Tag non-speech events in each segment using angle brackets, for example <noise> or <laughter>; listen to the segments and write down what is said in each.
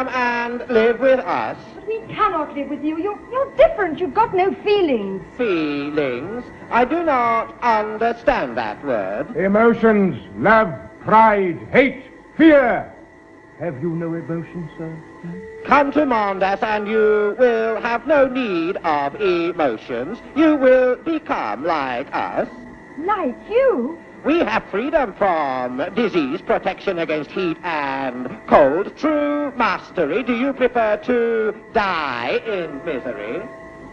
you must come and live with us. But we cannot live with you. You're, you're different. You've got no feelings. Feelings? I do not understand that word. Emotions, love, pride, hate, fear. Have you no emotions, sir? Come to Mondas and you will have no need of emotions. You will become like us. Like you? We have freedom from disease, protection against heat and cold, true mastery. Do you prefer to die in misery?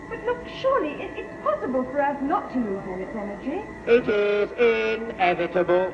But look, surely it, it's possible for us not to lose all its energy. It is inevitable.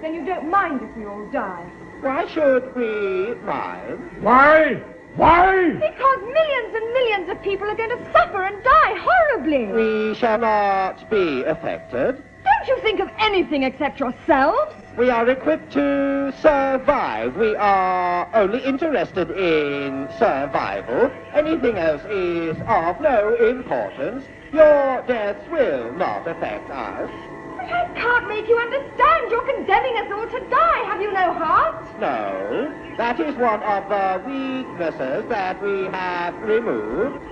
Then you don't mind if we all die. Why should we mind? Why? Why? Because millions and millions of people are going to suffer and die horribly. We shall not be affected. Don't you think of anything except yourselves? We are equipped to survive. We are only interested in survival. Anything else is of no importance. Your deaths will not affect us. But I can't make you understand. You're condemning us all to die. Have you no heart? No, that is one of the weaknesses that we have removed.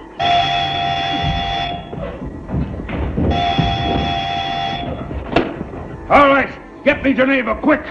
All right, get me Geneva, quick!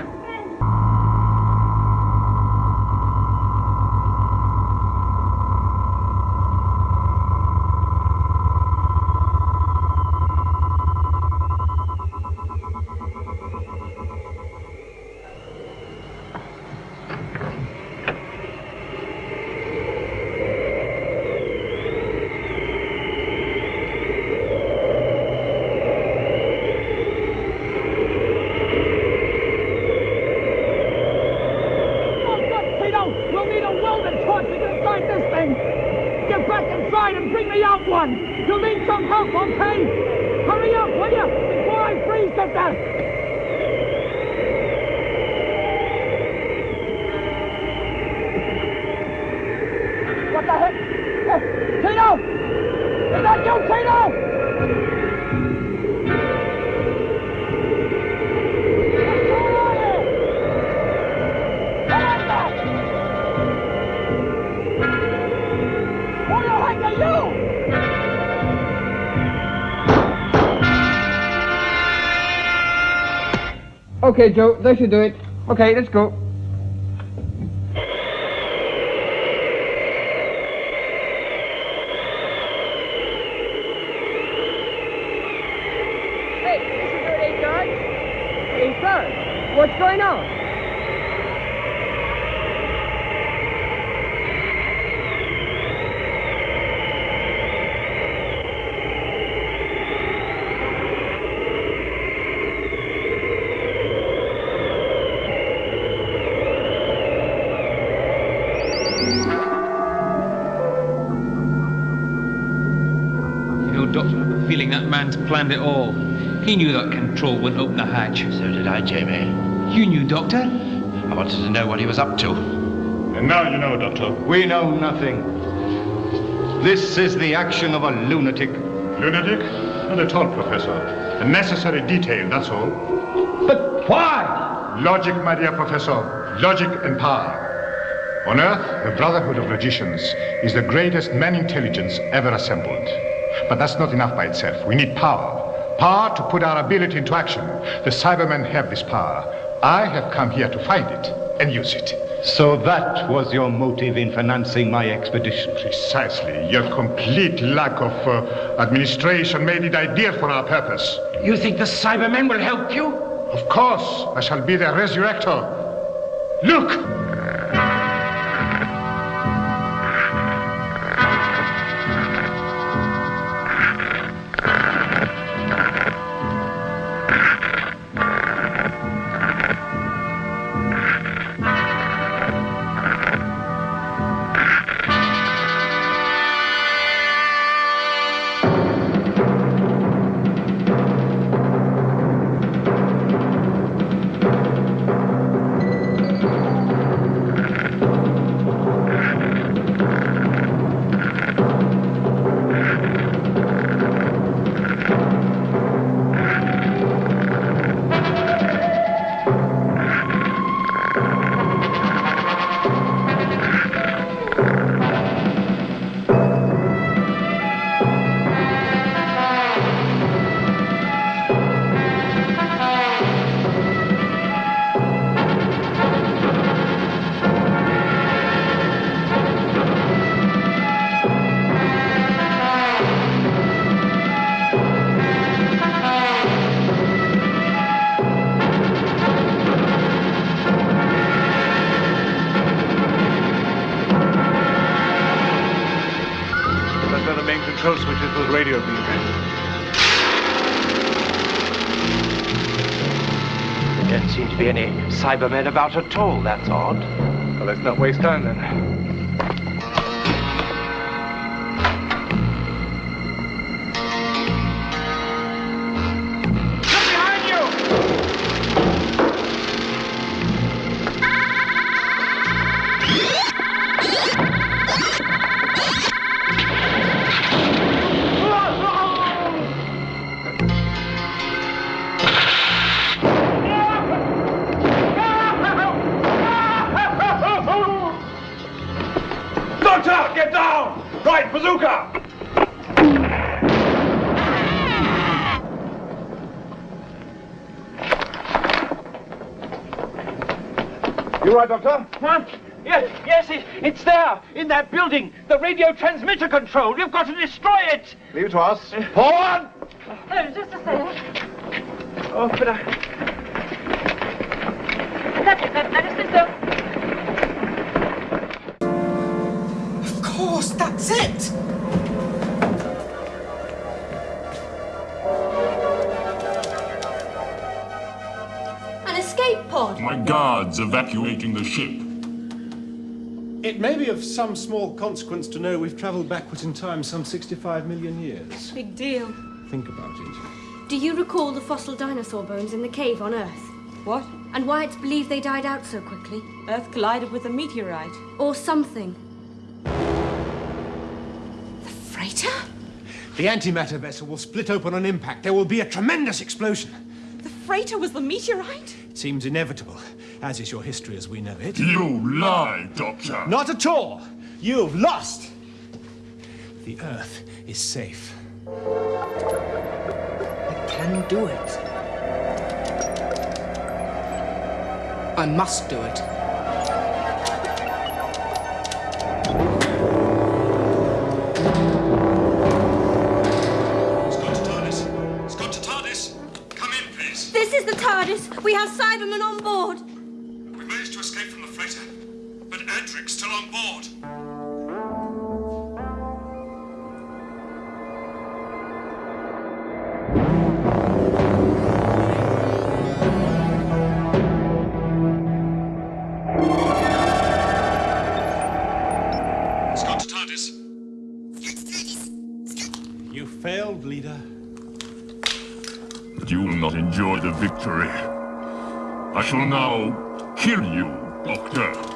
Okay, Joe, they should do it. Okay, let's go. Planned it all. He knew that control wouldn't open the hatch. So did I, Jamie. You knew, Doctor? I wanted to know what he was up to. And now you know, Doctor. We know nothing. This is the action of a lunatic. Lunatic? Not at all, Professor. A necessary detail, that's all. But why? Logic, my dear Professor. Logic and power. On Earth, the Brotherhood of Logicians is the greatest man intelligence ever assembled. But that's not enough by itself. We need power. Power to put our ability into action. The Cybermen have this power. I have come here to find it and use it. So that was your motive in financing my expedition. Precisely. Your complete lack of uh, administration made it ideal for our purpose. You think the Cybermen will help you? Of course, I shall be their resurrector. Look! the main control switches with radio beams. There don't seem to be any Cybermen about at all. That's odd. Well, let's not waste time then. Control. We've got to destroy it. Leave it to us. Uh, Forward! Oh, just a second. Oh, but I... That's it. That, that is the so. Of course, that's it! An escape pod. My guards evacuating the ship. It be of some small consequence to know we've travelled backwards in time some 65 million years. Big deal. Think about it. Do you recall the fossil dinosaur bones in the cave on Earth? What? And why it's believed they died out so quickly? Earth collided with a meteorite. Or something. The freighter? The antimatter vessel will split open on impact. There will be a tremendous explosion. The freighter was the meteorite? It seems inevitable, as is your history as we know it. You lie, Doctor. Not at all. You've lost. The Earth is safe. I can do it. I must do it. TARDIS. We have Cybermen on board. We managed to escape from the freighter, but Adric's still on board. Shall now kill you, Doctor.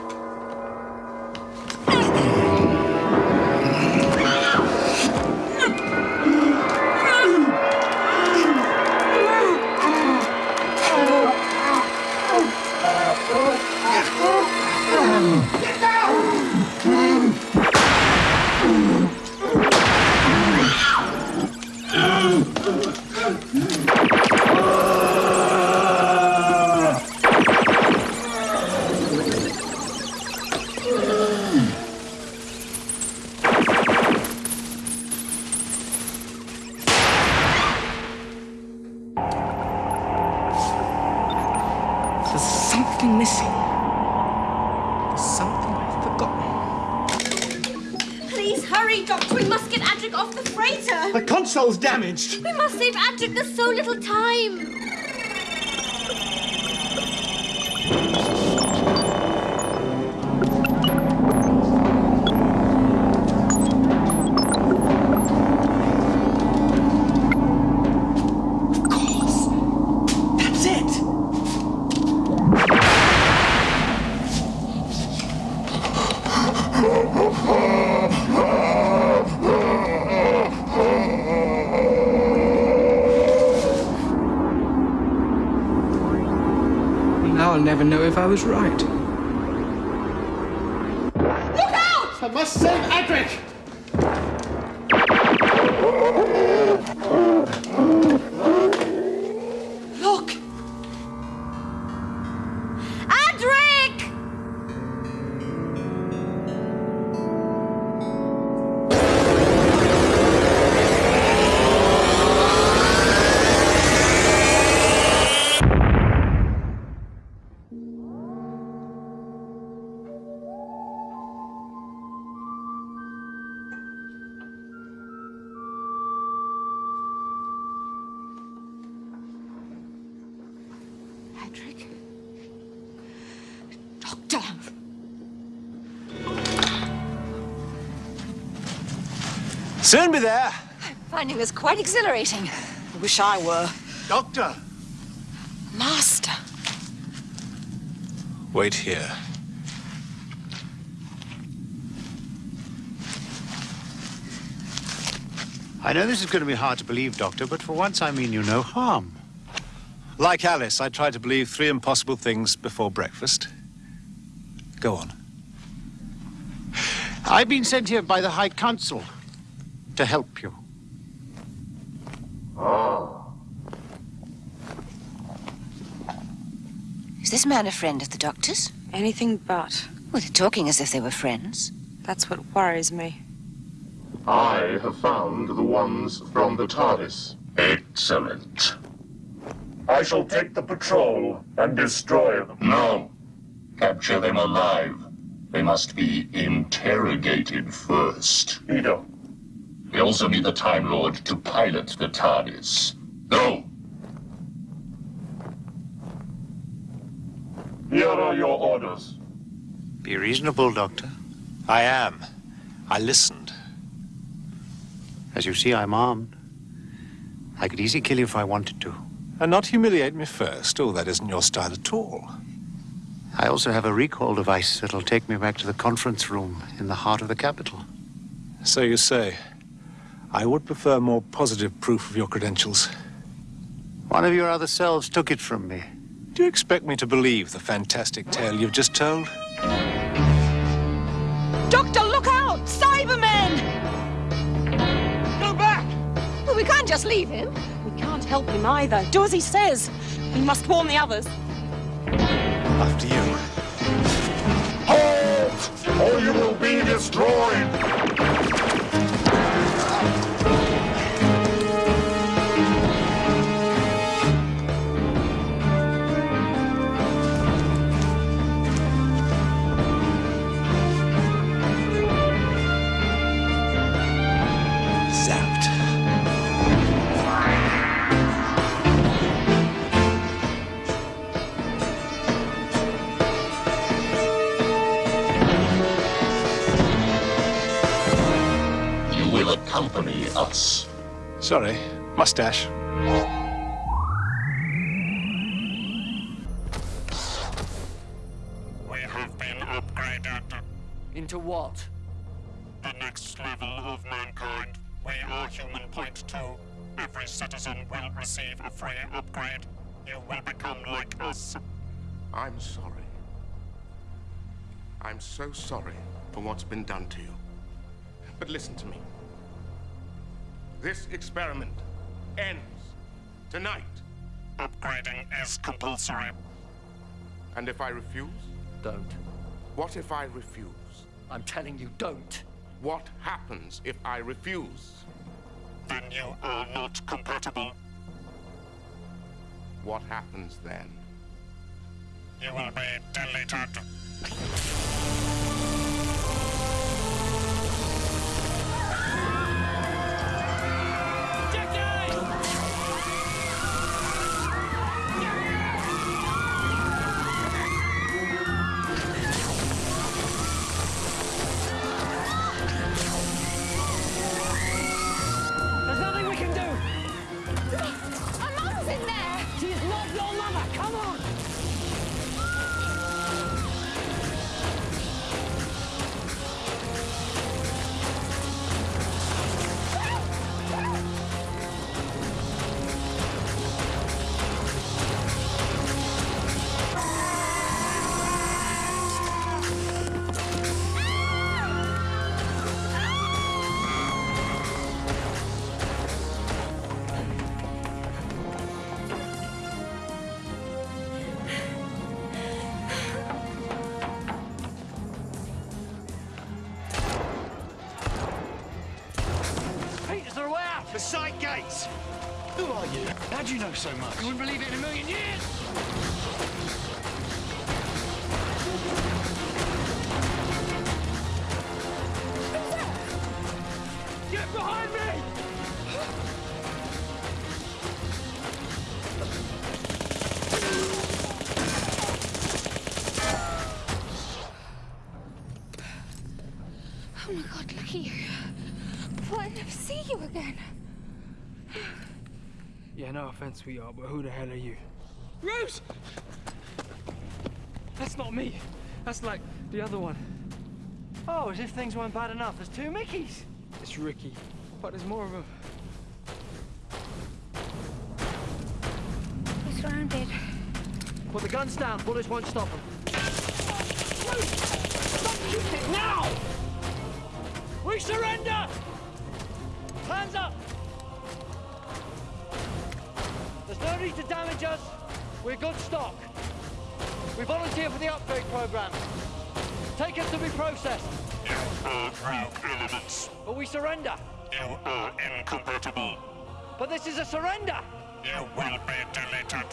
I was right. Finding this quite exhilarating. I wish I were. Doctor! Master. Wait here. I know this is going to be hard to believe, Doctor, but for once I mean you no harm. Like Alice, I try to believe three impossible things before breakfast. Go on. I've been sent here by the High Council to help you. Oh. Is this man a friend of the doctor's? Anything but. Well, they're talking as if they were friends. That's what worries me. I have found the ones from the TARDIS. Excellent. I shall take the patrol and destroy them. No. Capture them alive. They must be interrogated first. Edo. We also need the Time Lord to pilot the TARDIS. Go! Here are your orders. Be reasonable, Doctor. I am. I listened. As you see, I'm armed. I could easily kill you if I wanted to. And not humiliate me first. Oh, that isn't your style at all. I also have a recall device that'll take me back to the conference room in the heart of the capital. So you say. I would prefer more positive proof of your credentials. One of your other selves took it from me. Do you expect me to believe the fantastic tale you've just told? Doctor, look out! Cybermen! Go back! Well, we can't just leave him. We can't help him either. Do as he says. We must warn the others. After you. Halt! Or you will be destroyed! Accompany us. Sorry. Mustache. We have been upgraded. Into what? The next level of mankind. We are human point two. Every citizen will receive a free upgrade. You will become like us. I'm sorry. I'm so sorry for what's been done to you. But listen to me. This experiment ends tonight. Upgrading is compulsory. And if I refuse? Don't. What if I refuse? I'm telling you, don't. What happens if I refuse? Then you are not compatible. What happens then? You will be deleted. No offense, sweetheart, but who the hell are you? Rose! That's not me. That's like the other one. Oh, as if things weren't bad enough. There's two Mickeys. It's Ricky, but there's more of them. We're surrounded. Put the guns down. Bullets won't stop them. Shoot it now! We surrender! Hands up! To damage us. We're good stock. We volunteer for the upgrade program. Take us to be processed. Elements. But we surrender. You are incompatible. But this is a surrender. You will be deleted.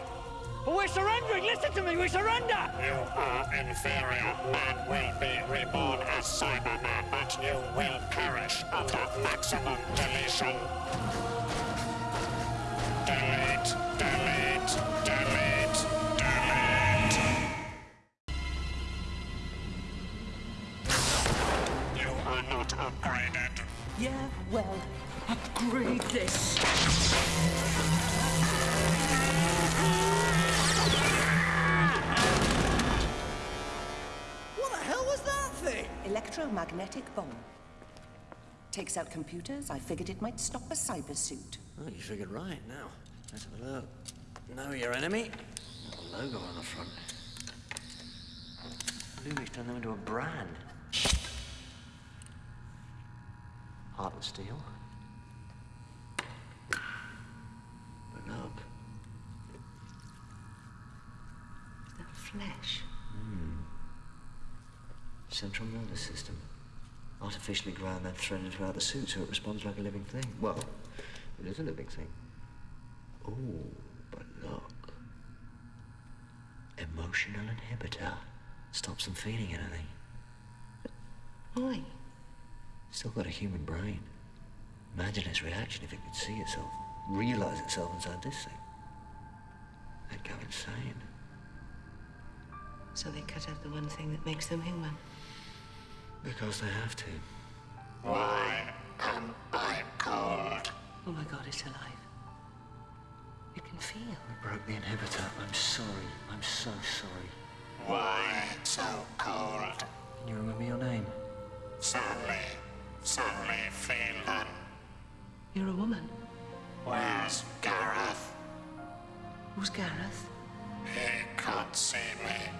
But we're surrendering. Listen to me. We surrender. You are inferior. Man will be reborn as Cyberman, but you will perish under maximum deletion. Delete, delete, Takes out computers. I figured it might stop a cyber suit. Oh, you figured right. Now, let's have a look. Know your enemy. A Logo on the front. Lumic turned them into a brand. Heart of steel. But look. The flesh? Hmm. Central nervous system. Artificially ground that threaded throughout the suit so it responds like a living thing. Well, it is a living thing. Oh, but look. Emotional inhibitor. Stops them feeling anything. Why? Still got a human brain. Imagine its reaction if it could see itself, realize itself inside this thing. They'd go insane. So they cut out the one thing that makes them human. Because they have to. Why am I cold? Oh my god, it's alive. It can feel. We broke the inhibitor. I'm sorry. I'm so sorry. Why so cold? Can you remember your name? Sally, Sally, Phelan. You're a woman. Where's Gareth? Who's Gareth? He can't see me.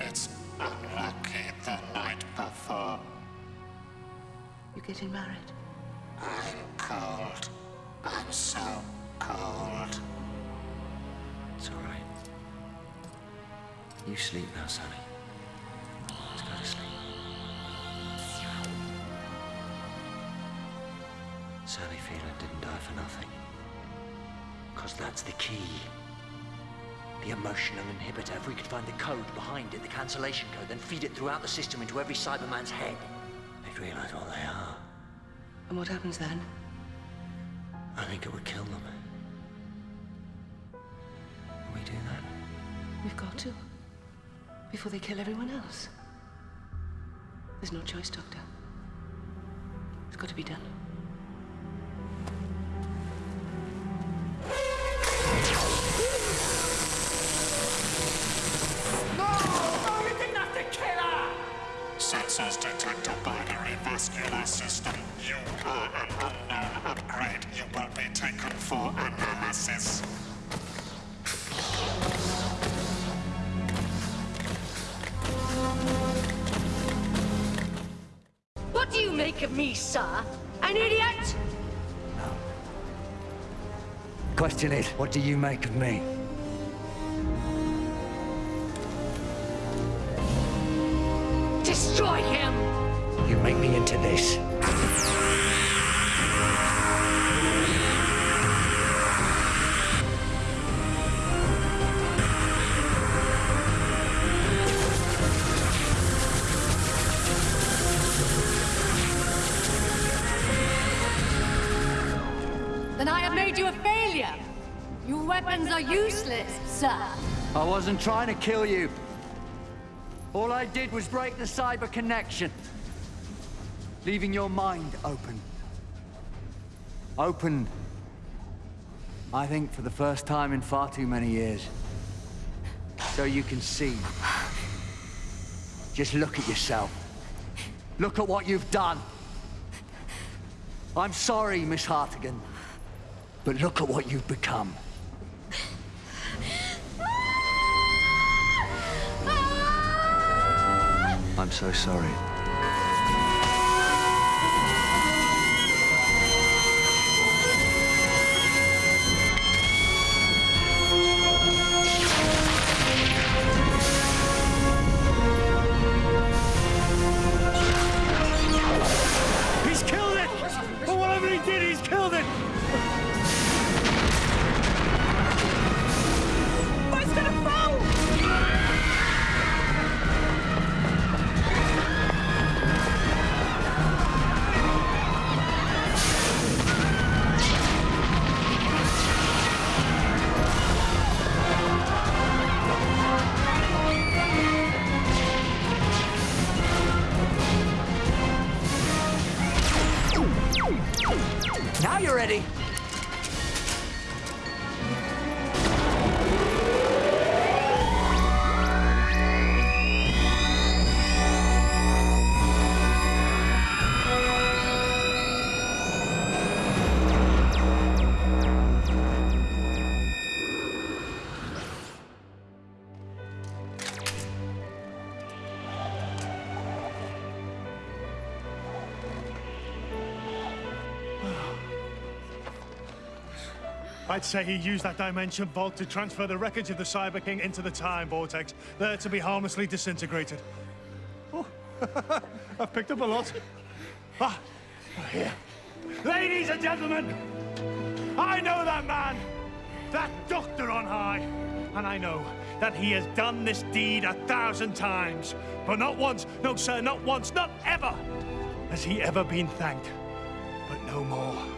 It's unlucky the night before. You getting married? I'm cold. I'm so cold. It's all right. You sleep now, Sally. Let's go to sleep. Sally Phelan didn't die for nothing. Because that's the key. The emotional inhibitor. If we could find the code behind it, the cancellation code, then feed it throughout the system into every Cyberman's head, they'd realize what they are. And what happens then? I think it would kill them. Can we do that? We've got to. Before they kill everyone else. There's no choice, Doctor. It's got to be done. Binary system. You are an unknown upgrade. You will be taken for analysis. What do you make of me, sir? An idiot? No. Question is, what do you make of me? This. Then I have made you a failure. Your weapons are useless, sir. I wasn't trying to kill you. All I did was break the cyber connection. Leaving your mind open. Open I think for the first time in far too many years. So you can see. Just look at yourself. Look at what you've done. I'm sorry, Miss Hartigan. But look at what you've become. Ah! Ah! I'm so sorry. I'd say he used that dimension vault to transfer the wreckage of the Cyber King into the time vortex, there to be harmlessly disintegrated. Oh, <laughs> I've picked up a lot. Ah, here. Ladies and gentlemen, I know that man, that doctor on high, and I know that he has done this deed a thousand times, but not once, no sir, not once, not ever, has he ever been thanked. But no more.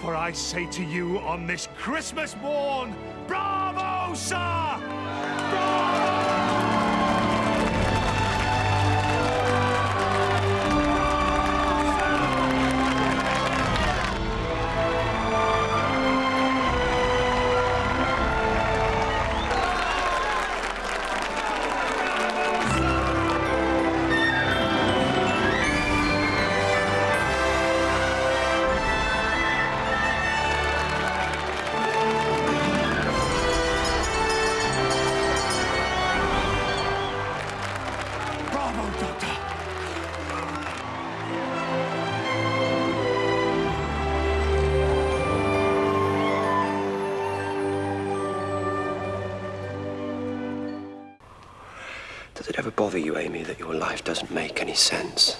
For I say to you on this Christmas morn, bravo, sir! Ever bother you, Amy, that your life doesn't make any sense?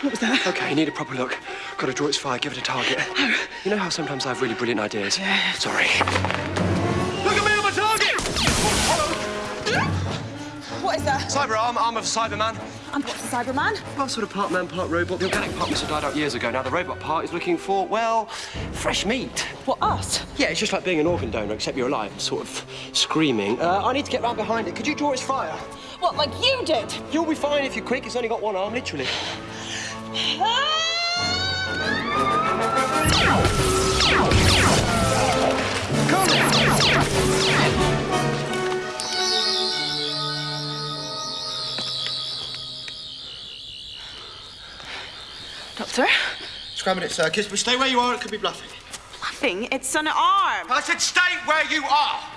What was that? Okay, you need a proper look. Got to draw its fire, give it a target. Oh. You know how sometimes I have really brilliant ideas? Yeah. Sorry. Look at me on my target! What is that? Cyber arm, arm of Cyberman. And what's a Cyberman? Well, sort of part man, part robot. The organic part must have died out years ago. Now the robot part is looking for, well, fresh meat. What, us? Yeah, it's just like being an organ donor, except you're alive, and sort of screaming. Uh, I need to get round behind it. Could you draw its fire? What, like you did? You'll be fine if you're quick. It's only got one arm, literally. Doctor? Scrabbing it, circus, but stay where you are. It could be bluffing. It's an arm. I said stay where you are.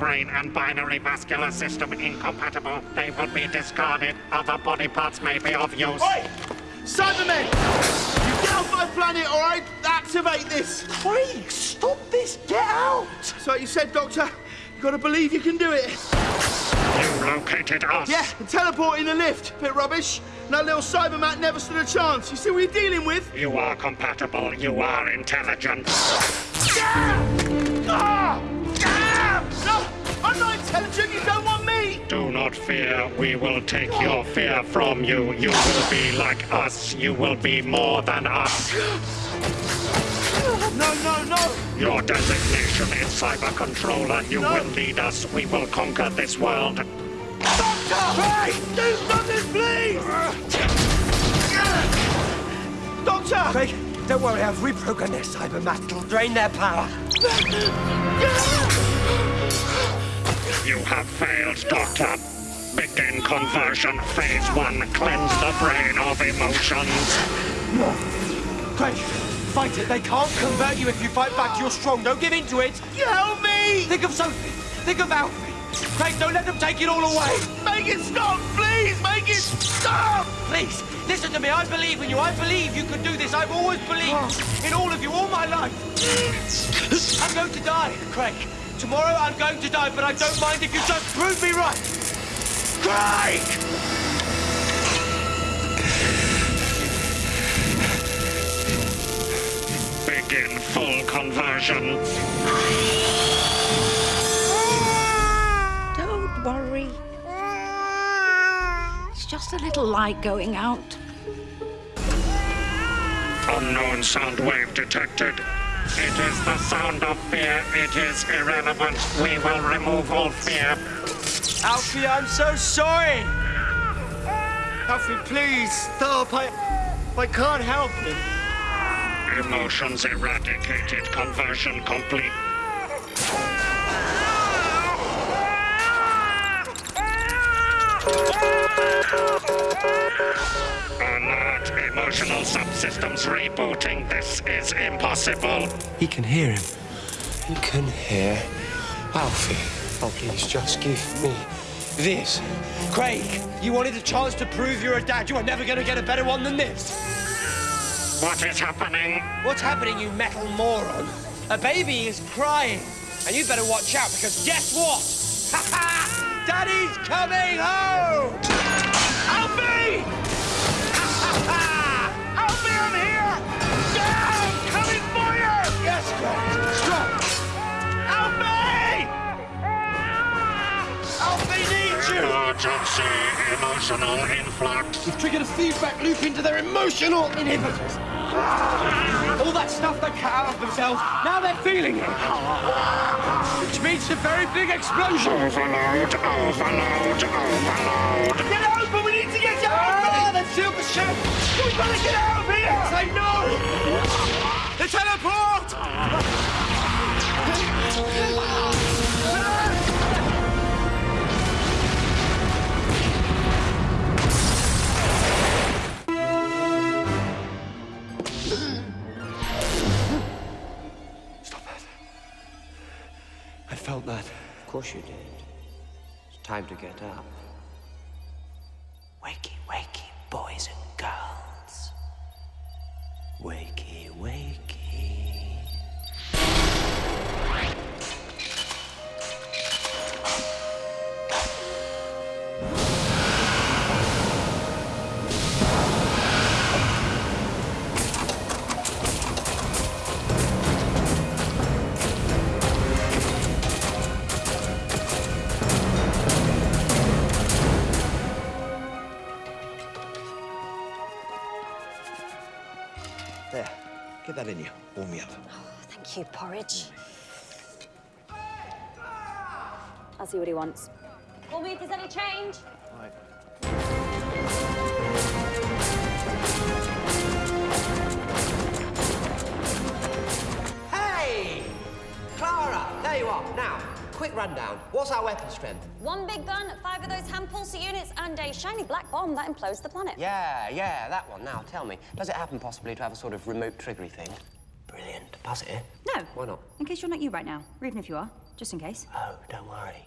Brain and binary vascular system incompatible. They will be discarded. Other body parts may be of use. Oi! Cybermen! You get off my planet or I activate this! Craig, stop this! Get out! So you said, Doctor, you gotta believe you can do it. You located us. Yeah, and teleport in the lift. Bit rubbish. And that little Cybermat never stood a chance. You see what you're dealing with? You are compatible. You are intelligent. Ah! Me! Do not fear. We will take your fear from you. You will be like us. You will be more than us. No, no, no! Your designation is Cyber Controller. You will lead us. We will conquer this world. Doctor! Hey! Do something, please! Doctor! Craig, don't worry, I've reprogrammed their cybermat. It'll drain their power. You have failed, Doctor. Begin conversion. Phase one. Cleanse the brain of emotions. No. Craig, fight it. They can't convert you if you fight back. You're strong. Don't give in to it. Help me! Think of Sophie. Think of Alfie. Craig, don't let them take it all away. Make it stop, please! Make it stop! Please, listen to me. I believe in you. I believe you can do this. I've always believed in all of you all my life. I'm going to die, Craig. Tomorrow I'm going to die, but I don't mind if you just prove me right. Craig! Begin full conversion. Don't worry. It's just a little light going out. Unknown sound wave detected. It is the sound of fear. It is irrelevant. We will remove all fear. Alfie, I'm so sorry. Alfie, please stop. I, I can't help it. Emotions eradicated. Conversion complete. Alert! Emotional subsystems rebooting. This is impossible. He can hear him. He can hear Alfie. Oh, please, just give me this. Craig, you wanted a chance to prove you're a dad. You are never going to get a better one than this. What is happening? What's happening, you metal moron? A baby is crying. And you better watch out because guess what? <laughs> Ha ha! Daddy's coming home! Alfie! Alfie, I'm here! Dad! Coming for you! Yes, go! See emotional influx. You've triggered a feedback loop into their emotional inhibitors. All that stuff they cut out of themselves, now they're feeling it. Which means a very big explosion. Overload, overload, overload. Get open! We need to get you out! Ah, they've sealed the ship! We've got to get out of here! Say no! Felt that. Of course you did. It's time to get up. See what he wants. Call me if there's any change. Hey! Clara, there you are. Now, quick rundown. What's our weapon strength? One big gun, five of those hand pulsar units, and a shiny black bomb that implodes the planet. Yeah, yeah, that one. Now, tell me, does it happen possibly to have a sort of remote triggery thing? Brilliant. Pass it here. No. Why not? In case you're not you right now, or even if you are, just in case. Oh, don't worry.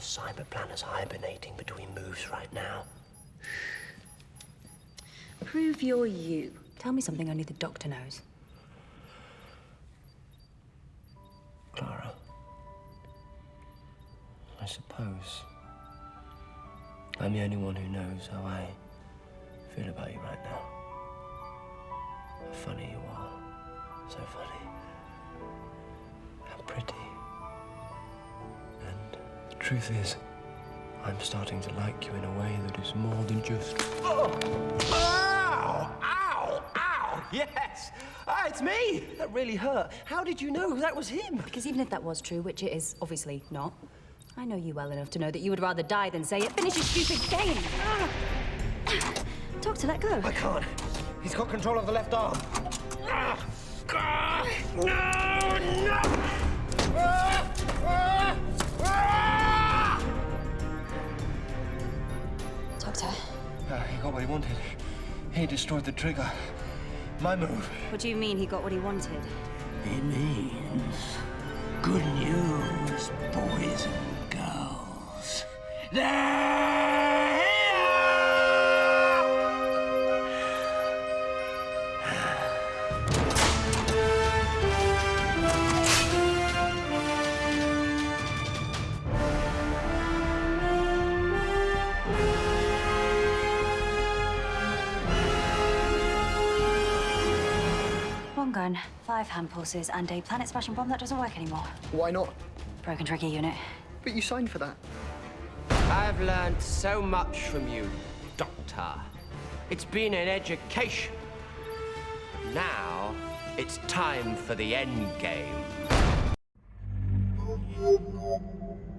The cyber planner's hibernating between moves right now. Prove you're you. Tell me something only the doctor knows. Clara. I suppose I'm the only one who knows how I feel about you right now. How funny you are. So funny. How pretty. And the truth is, I'm starting to like you in a way that is more than just. Oh! Ow! Ow! Ow! Yes! Ah, it's me! That really hurt. How did you know that was him? Because even if that was true, which it is obviously not, I know you well enough to know that you would rather die than say it. Finish your stupid game! Ah. Doctor, let go. I can't. He's got control of the left arm. Ah! Ah! No! No! Ah, he got what he wanted. He destroyed the trigger. My move. what do you mean he got what he wanted? It means good news, boys and girls. They're five hand pulses, and a planet smashing bomb that doesn't work anymore. Why not? Broken trigger unit. But you signed for that. I've learned so much from you, Doctor. It's been an education. Now, it's time for the end game.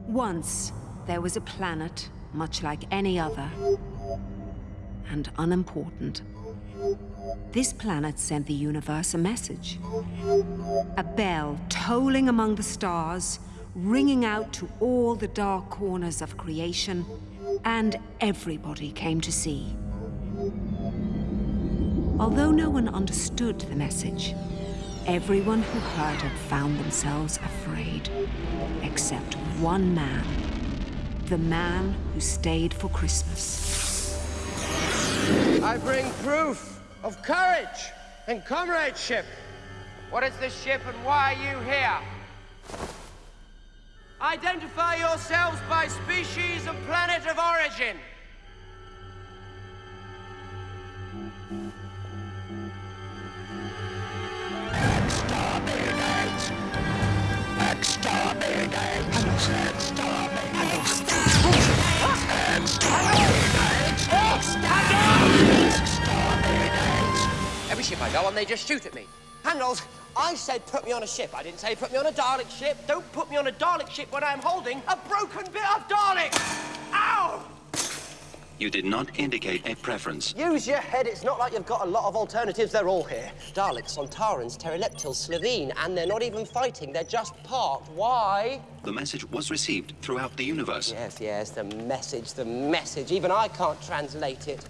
Once, there was a planet much like any other, and unimportant. This planet sent the universe a message. A bell tolling among the stars, ringing out to all the dark corners of creation, and everybody came to see. Although no one understood the message, everyone who heard it found themselves afraid, except one man. The man who stayed for Christmas. I bring proof of courage and comradeship. What is this ship and why are you here? Identify yourselves by species and planet of origin. Exterminate! Exterminate! Go on, they just shoot at me. Handles, I said put me on a ship. I didn't say put me on a Dalek ship. Don't put me on a Dalek ship when I'm holding a broken bit of Dalek. Ow! You did not indicate a preference. Use your head. It's not like you've got a lot of alternatives. They're all here. Daleks, Sontarans, Terileptils, Slitheen, and they're not even fighting. They're just parked. Why? The message was received throughout the universe. Yes, yes, the message, the message. Even I can't translate it.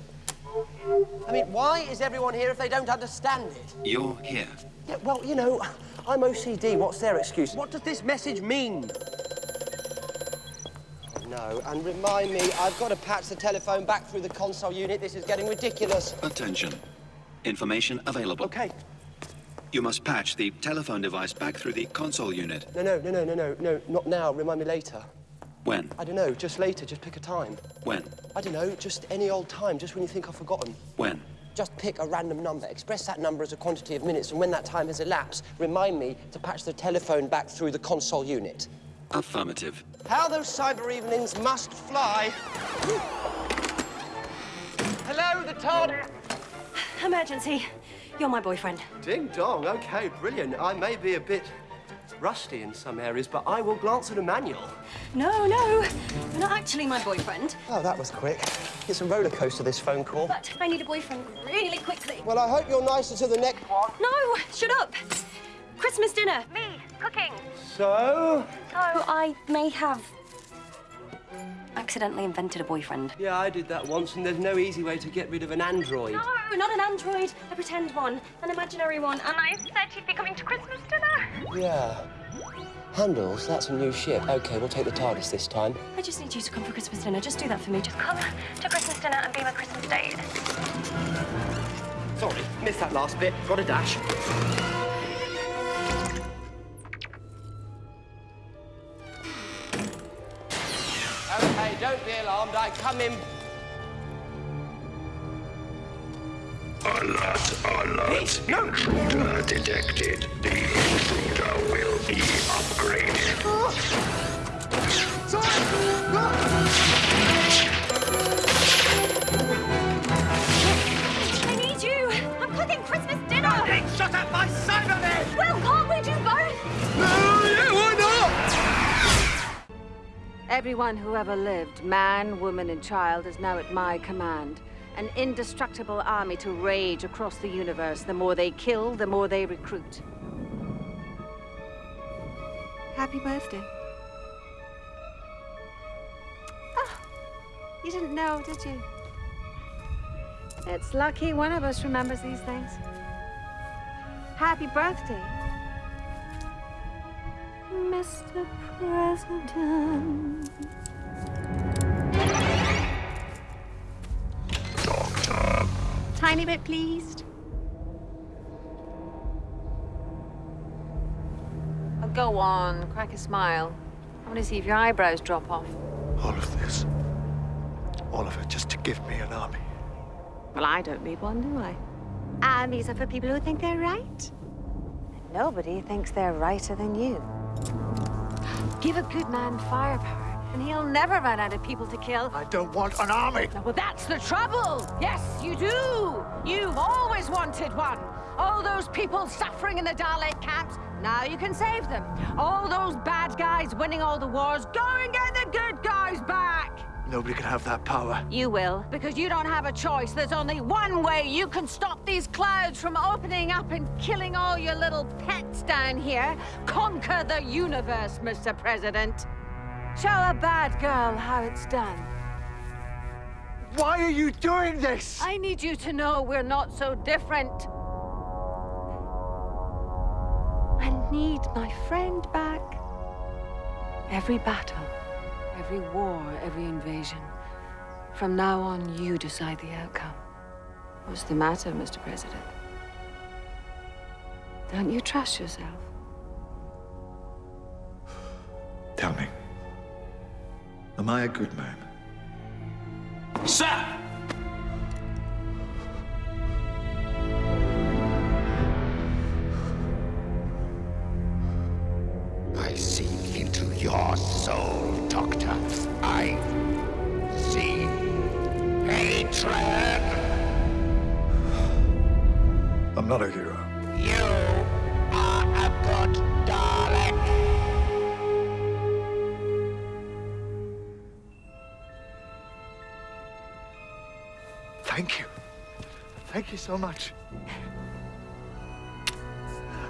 I mean, why is everyone here if they don't understand it? You're here. Yeah, well, you know, I'm OCD. What's their excuse? What does this message mean? No, and remind me, I've got to patch the telephone back through the console unit. This is getting ridiculous. Attention. Information available. Okay. You must patch the telephone device back through the console unit. No, no, no, no, no, no, no, not now. Remind me later. When? I don't know, just later. Just pick a time. When? I don't know, just any old time, just when you think I've forgotten. When? Just pick a random number, express that number as a quantity of minutes, and when that time has elapsed, remind me to patch the telephone back through the console unit. Affirmative. How those cyber evenings must fly. Hello, the Todd. Emergency. You're my boyfriend. Ding dong. Okay, brilliant. I may be a bit rusty in some areas, but I will glance at a manual. No, no. You're not actually my boyfriend. Oh, that was quick. It's a roller coaster, this phone call. But I need a boyfriend really quickly. Well, I hope you're nicer to the next one. No, shut up. Christmas dinner. Me, cooking. So? So I may have accidentally invented a boyfriend. Yeah, I did that once, and there's no easy way to get rid of an android. No, not an android. A pretend one. An imaginary one. And I said she'd be coming to Christmas dinner. Yeah. Handles, that's a new ship. Okay, we'll take the TARDIS this time. I just need you to come for Christmas dinner. Just do that for me. Just come to Christmas dinner and be my Christmas date. Sorry, missed that last bit. Got a dash. Don't be alarmed. I come in. Alert, alert. No. Intruder detected. The intruder will be upgraded. I need you. I'm cooking Christmas dinner. Being shot at by Cybermen. Well, can't we do both? yeah, Everyone who ever lived, man, woman, and child, is now at my command. An indestructible army to rage across the universe. The more they kill, the more they recruit. Happy birthday. Oh, you didn't know, did you? It's lucky one of us remembers these things. Happy birthday, Mr. President. Tiny bit pleased. Oh, go on, crack a smile. I want to see if your eyebrows drop off. All of this. All of it just to give me an army. Well, I don't need one, do I? Armies are for people who think they're right. And nobody thinks they're righter than you. Give a good man firepower, and he'll never run out of people to kill. I don't want an army. No, well, that's the trouble. Yes, you do. You've always wanted one. All those people suffering in the Dalek camps, now you can save them. All those bad guys winning all the wars, go and get the good guys back. Nobody can have that power. You will, because you don't have a choice. There's only one way you can stop these clouds from opening up and killing all your little pets down here. Conquer the universe, Mr. President. Show a bad girl how it's done. Why are you doing this? I need you to know we're not so different. I need my friend back. Every battle, every war, every invasion. From now on, you decide the outcome. What's the matter, Mr. President? Don't you trust yourself? Tell me. Am I a good man? Sir! I see into your soul, not a hero. You are a good darling. Thank you. Thank you so much.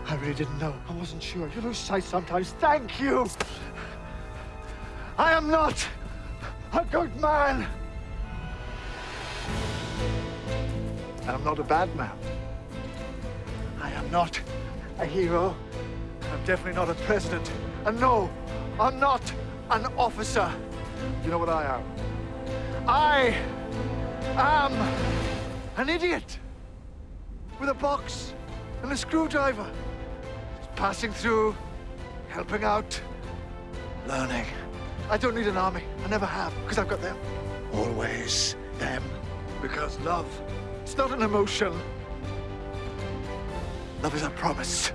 I really didn't know. I wasn't sure. You lose sight sometimes. Thank you. I am not a good man. And I'm not a bad man. Not a hero. I'm definitely not a president. And no, I'm not an officer. You know what I am? I am an idiot with a box and a screwdriver. Just passing through, helping out, learning. I don't need an army. I never have, because I've got them. Always them. Because love, it's not an emotion. Love is a promise.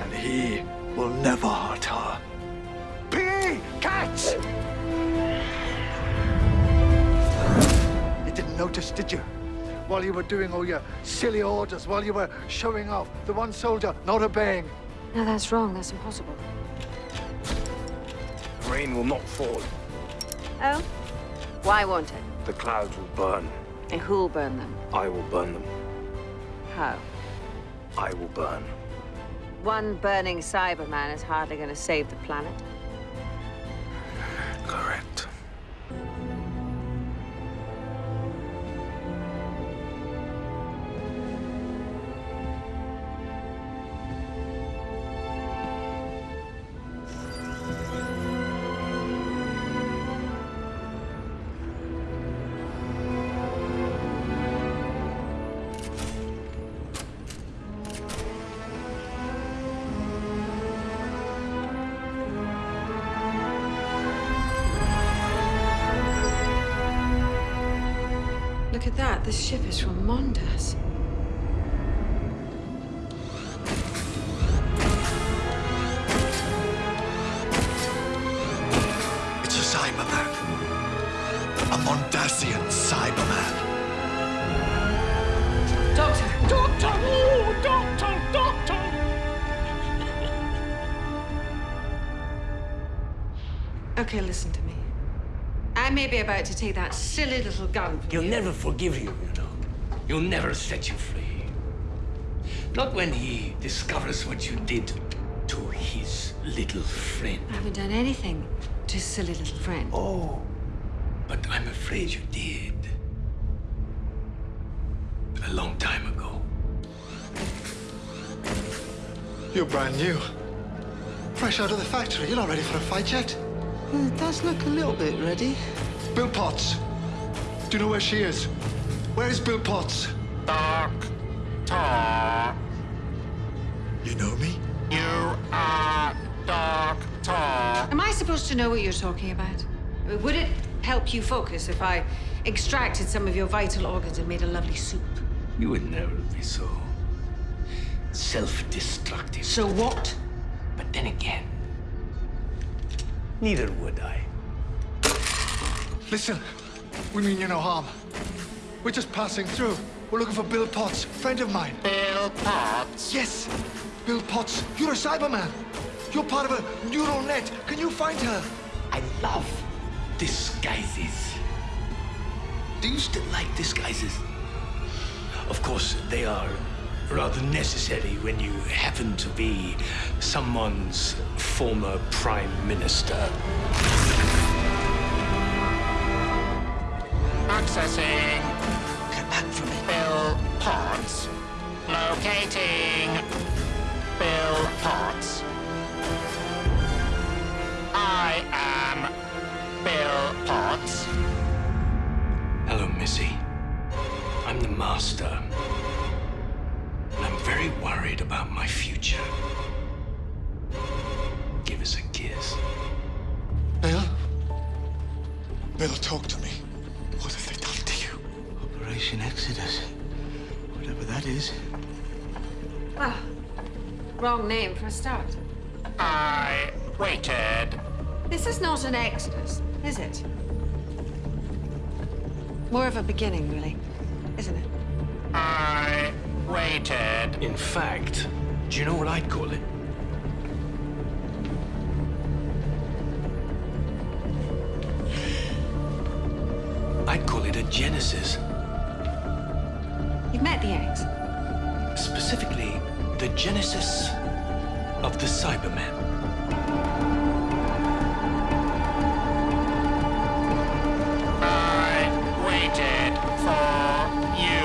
And he will never hurt her. P. Catch! You didn't notice, did you? While you were doing all your silly orders, while you were showing off, the one soldier not obeying. No, that's wrong. That's impossible. The rain will not fall. Oh? Why won't it? The clouds will burn. And who'll burn them? I will burn them. How? I will burn. One burning Cyberman is hardly going to save the planet. Correct. Look at that. This ship is from Mondas. Be about to take that silly little gun from He'll you. never forgive you, you know. He'll never set you free. Not when he discovers what you did to his little friend. I haven't done anything to his silly little friend. Oh, but I'm afraid you did. A long time ago. You're brand new. Fresh out of the factory. You're not ready for a fight yet. It does look a little bit ready. Bill Potts. Do you know where she is? Where is Bill Potts? Doctor. You know me? You are Doctor. Am I supposed to know what you're talking about? Would it help you focus if I extracted some of your vital organs and made a lovely soup? You would never be so self-destructive. So what? But then again, neither would I. Listen, we mean you no harm. We're just passing through. We're looking for Bill Potts, friend of mine. Bill Potts? Yes, Bill Potts. You're a Cyberman. You're part of a neural net. Can you find her? I love disguises. Do you still like disguises? Of course, they are rather necessary when you happen to be someone's former prime minister. Accessing. Get back from me. Bill Potts. Locating. Bill Potts. I am Bill Potts. Hello, Missy. I'm the master. I'm very worried about my future. Give us a kiss. Bill? Bill, talk to me. Operation Exodus. Whatever that is. Ah, wrong name for a start. I waited. This is not an exodus, is it? More of a beginning, really, isn't it? I waited. In fact, do you know what I'd call it? I'd call it a genesis. You've met the eggs? Specifically, the genesis of the Cybermen. I waited for you.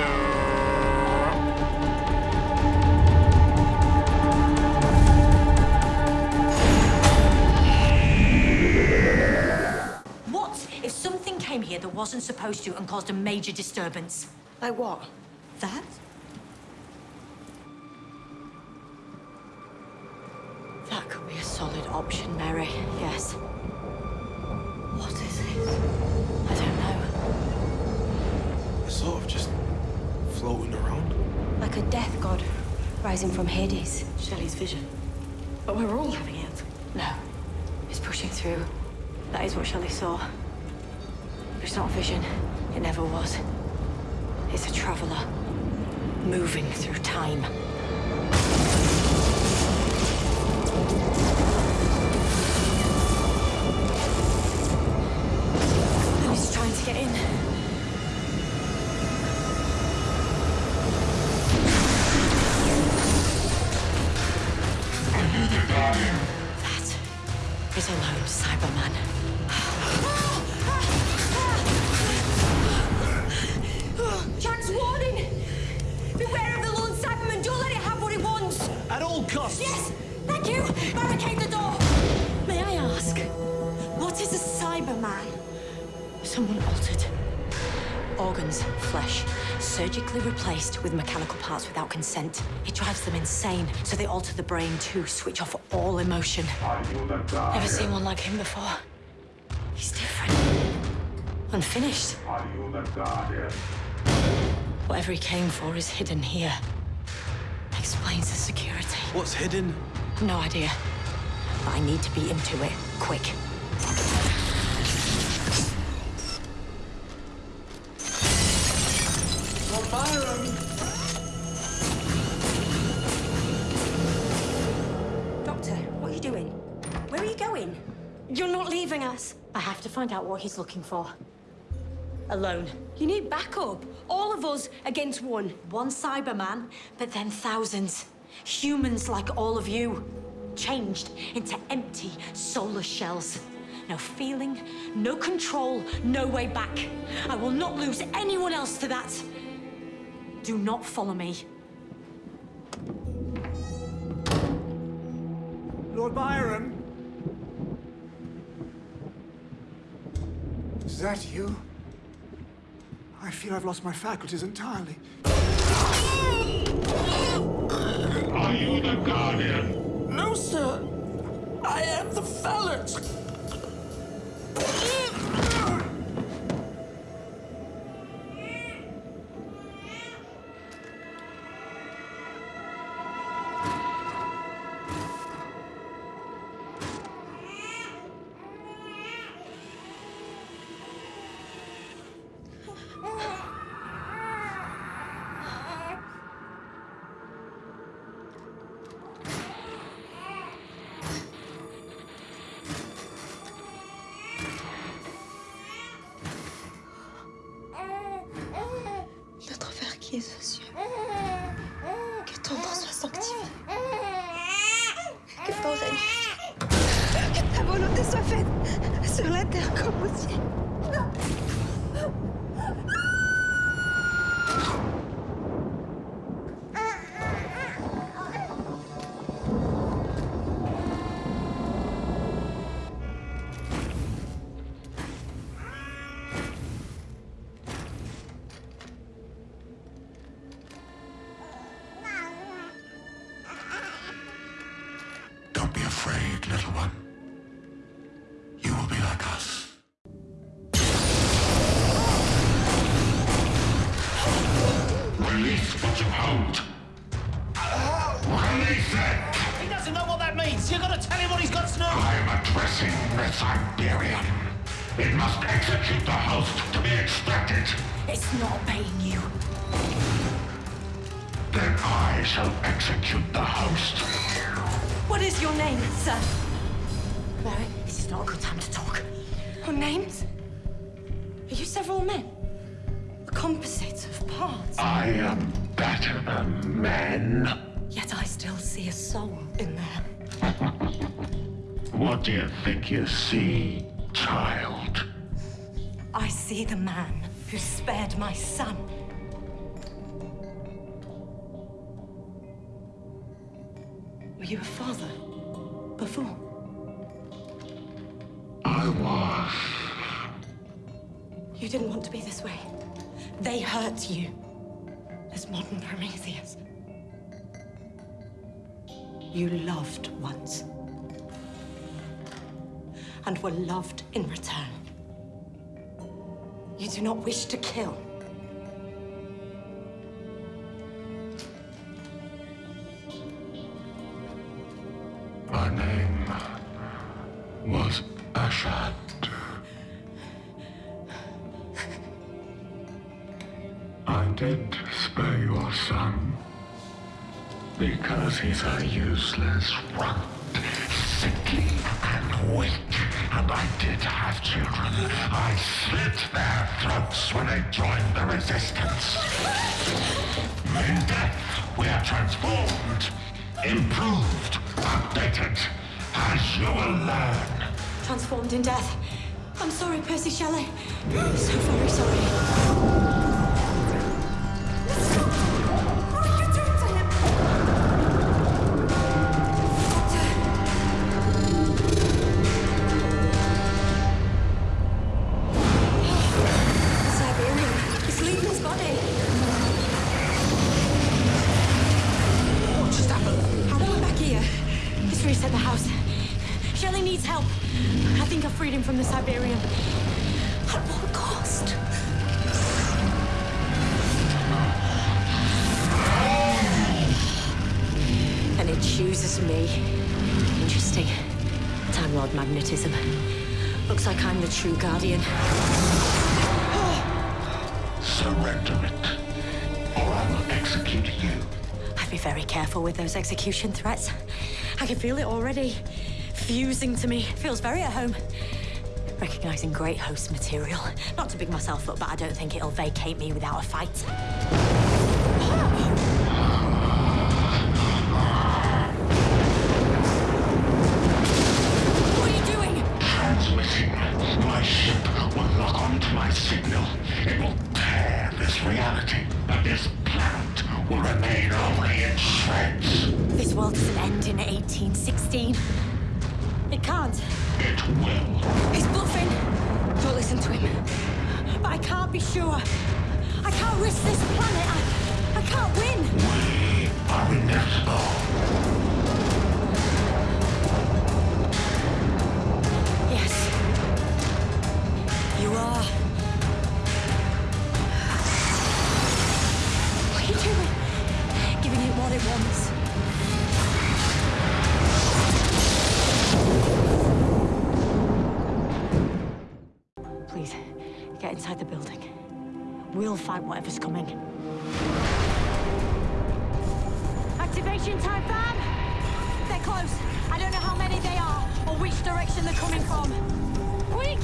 What if something came here that wasn't supposed to and caused a major disturbance? Like what? That? That could be a solid option, Mary. Yes. What is it? I don't know. It's sort of just floating around. Like a death god rising from Hades. Shelley's vision. But we're all having it. No. It's pushing through. That is what Shelley saw. But it's not a vision. It never was. It's a traveler. Moving through time. Them insane, so they alter the brain too, switch off all emotion. Never seen one like him before. He's different. Unfinished. Whatever he came for is hidden here. Explains the security. What's hidden? No idea. But I need to be into it, quick. Find out what he's looking for. Alone. You need backup. All of us against one. One Cyberman, but then thousands. Humans like all of you. Changed into empty, solar shells. No feeling, no control, no way back. I will not lose anyone else to that. Do not follow me. Lord Byron? Is that you? I feel I've lost my faculties entirely. Are you the Guardian? No, sir. I am the Fellet. He doesn't know what that means. You've got to tell him what he's got to know. I am addressing the Cyberium. It must execute the host to be extracted. It's not obeying you. Then I shall execute the host. What is your name, sir? Mary, this is not a good time to talk. Your names? Are you several men? A composite of parts? I am better than men. Still see a soul in there. What do you think you see, child? I see the man who spared my son. Were you a father before? I was. You didn't want to be this way. They hurt you. As modern Prometheus. You loved once. And were loved in return. You do not wish to kill. He's a useless runt, sickly and weak. And I did have children. I slit their throats when they joined the resistance. In death, we are transformed, improved, updated, as you will learn. Transformed in death. I'm sorry, Percy Shelley. So very sorry. Careful with those execution threats. I can feel it already. Fusing to me. Feels very at home. Recognizing great host material. Not to big myself up, but I don't think it'll vacate me without a fight. Activation time, fam! They're close. I don't know how many they are, or which direction they're coming from. Quick!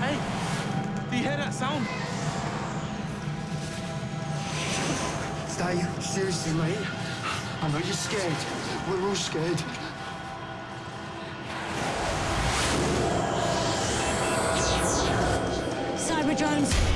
Hey, do you hear that sound? Stay, seriously, mate. I know you're scared. We're all scared. Cyber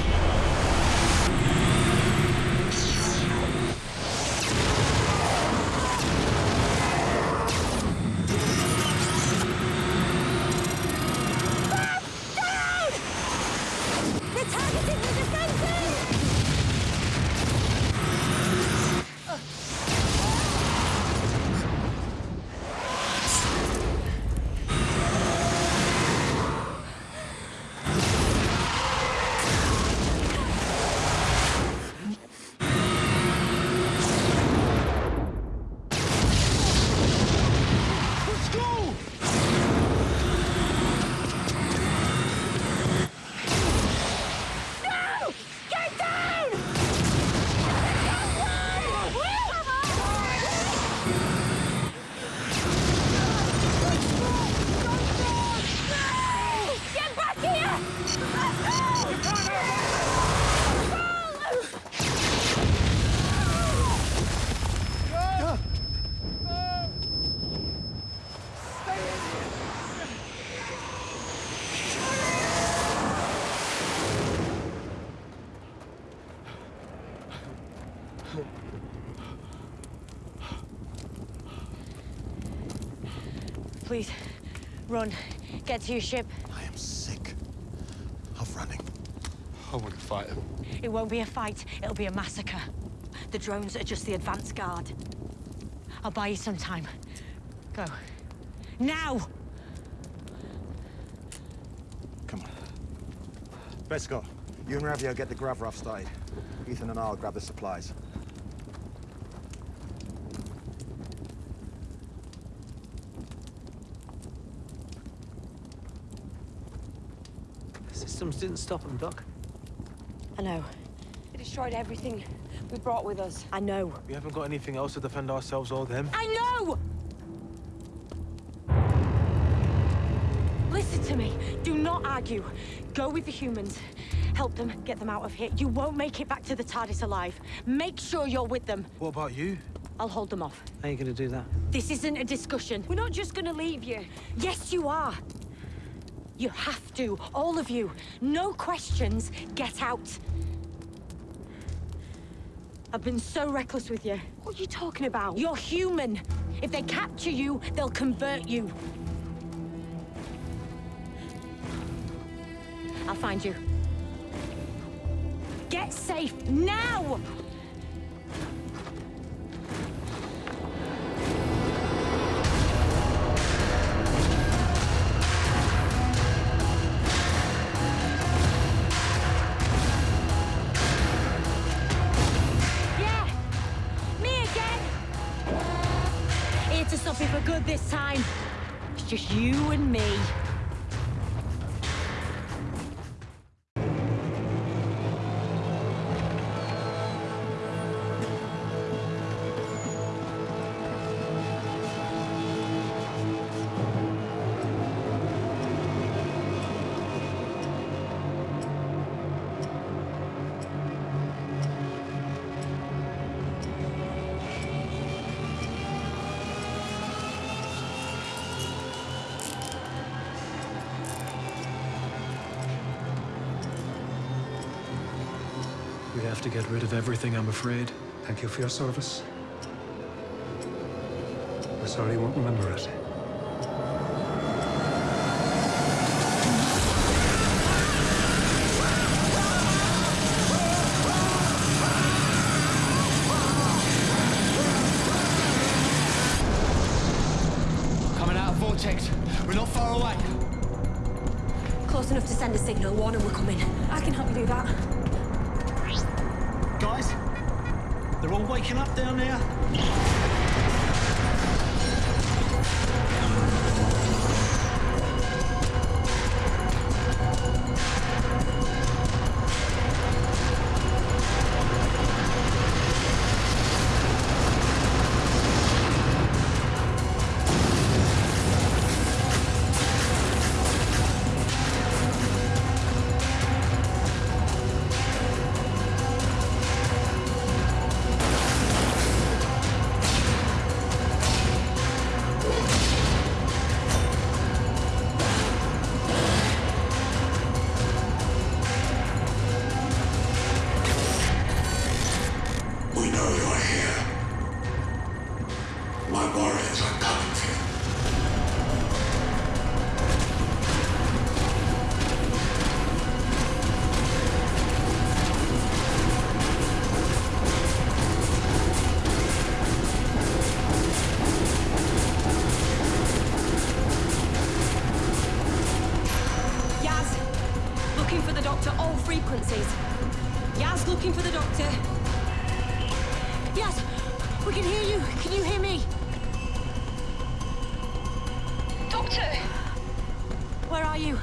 Please, run. Get to your ship. I am sick of running. I wouldn't fight him. It won't be a fight, it'll be a massacre. The drones are just the advance guard. I'll buy you some time. Go. Now! Come on. Bescot, you and Ravio get the Gravrov started. Ethan and I'll grab the supplies. The systems didn't stop them, Doc. I know. They destroyed everything we brought with us. I know. We haven't got anything else to defend ourselves or them. I know! Listen to me. Do not argue. Go with the humans. Help them, get them out of here. You won't make it back to the TARDIS alive. Make sure you're with them. What about you? I'll hold them off. How are you gonna do that? This isn't a discussion. We're not just gonna leave you. Yes, you are. You have to, all of you. No questions. Get out. I've been so reckless with you. What are you talking about? You're human. If they capture you, they'll convert you. I'll find you. Get safe now! To get rid of everything, I'm afraid. Thank you for your service. We're sorry you won't remember it. Yaz, looking for the doctor. Yaz, we can hear you. Can you hear me? Doctor! Where are you?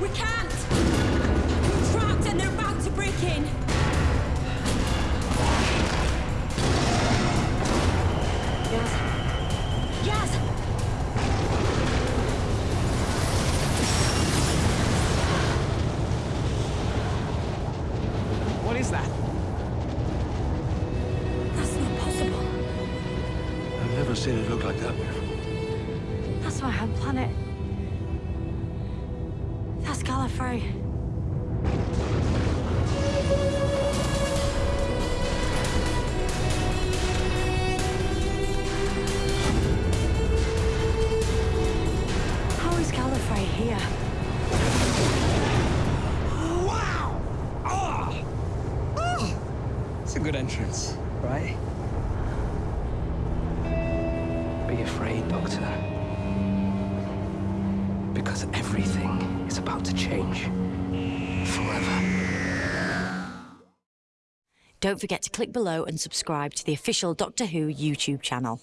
We can't! don't forget to click below and subscribe to the official Doctor Who YouTube channel.